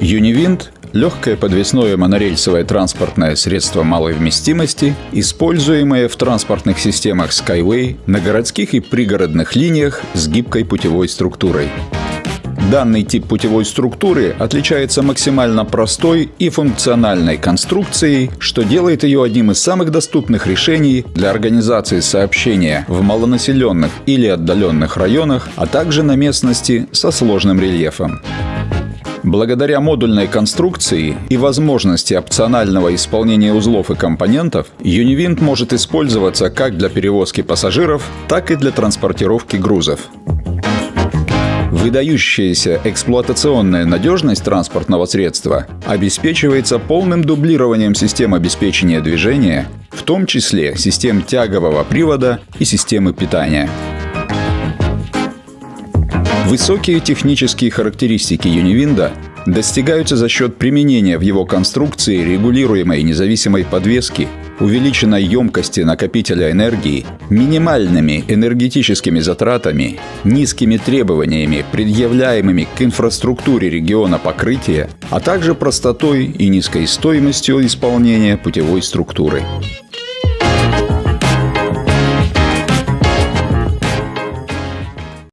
Юнивинт – легкое подвесное монорельсовое транспортное средство малой вместимости, используемое в транспортных системах Skyway на городских и пригородных линиях с гибкой путевой структурой. Данный тип путевой структуры отличается максимально простой и функциональной конструкцией, что делает ее одним из самых доступных решений для организации сообщения в малонаселенных или отдаленных районах, а также на местности со сложным рельефом. Благодаря модульной конструкции и возможности опционального исполнения узлов и компонентов, Univint может использоваться как для перевозки пассажиров, так и для транспортировки грузов. Выдающаяся эксплуатационная надежность транспортного средства обеспечивается полным дублированием систем обеспечения движения, в том числе систем тягового привода и системы питания. Высокие технические характеристики Юнивинда достигаются за счет применения в его конструкции регулируемой независимой подвески, увеличенной емкости накопителя энергии, минимальными энергетическими затратами, низкими требованиями, предъявляемыми к инфраструктуре региона покрытия, а также простотой и низкой стоимостью исполнения путевой структуры.